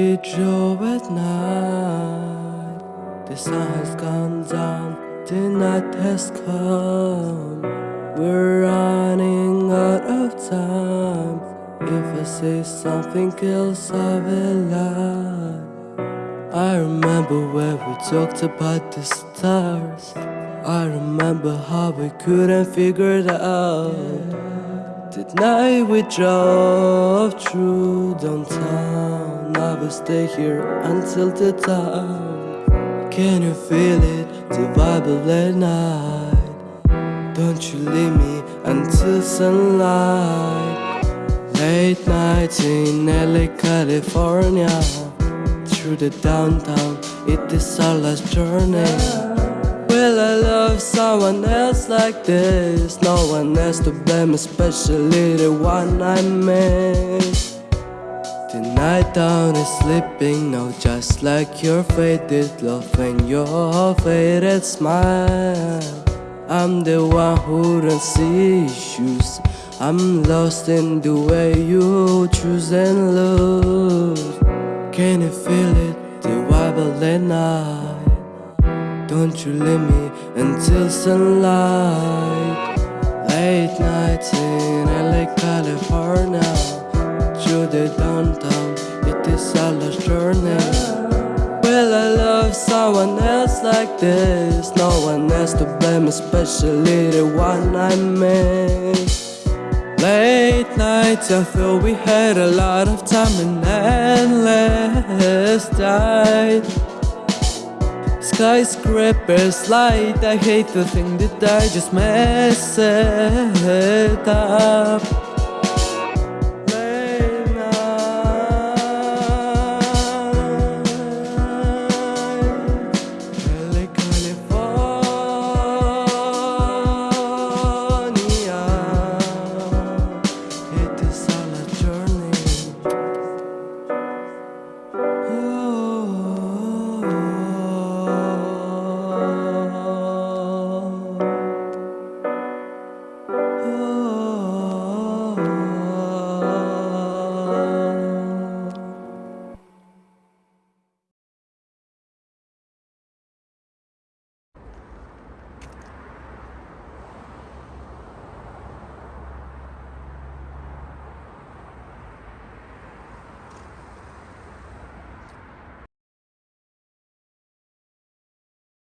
We drove at night. The sun has gone down, the night has come. We're running out of time. If I say something else, I will lie. I remember when we talked about the stars. I remember how we couldn't figure it out. That night we drove through downtown. Will stay here until the dawn. Can you feel it? The vibe of that night. Don't you leave me until sunlight. Late nights in LA, California. Through the downtown, it is our last journey. Will I love someone else like this? No one else to blame, especially the one I miss. The night down is sleeping now, just like your faded love and your faded smile. I'm the one who don't see issues. I'm lost in the way you choose and lose. Can you feel it? The of the night. Don't you leave me until sunlight Late nights in LA, California Through the downtown, it is our last journey. Will I love someone else like this? No one else to blame, especially the one I miss. Late nights, I feel we had a lot of time and endless time skyscrapers light I hate to think that I just it up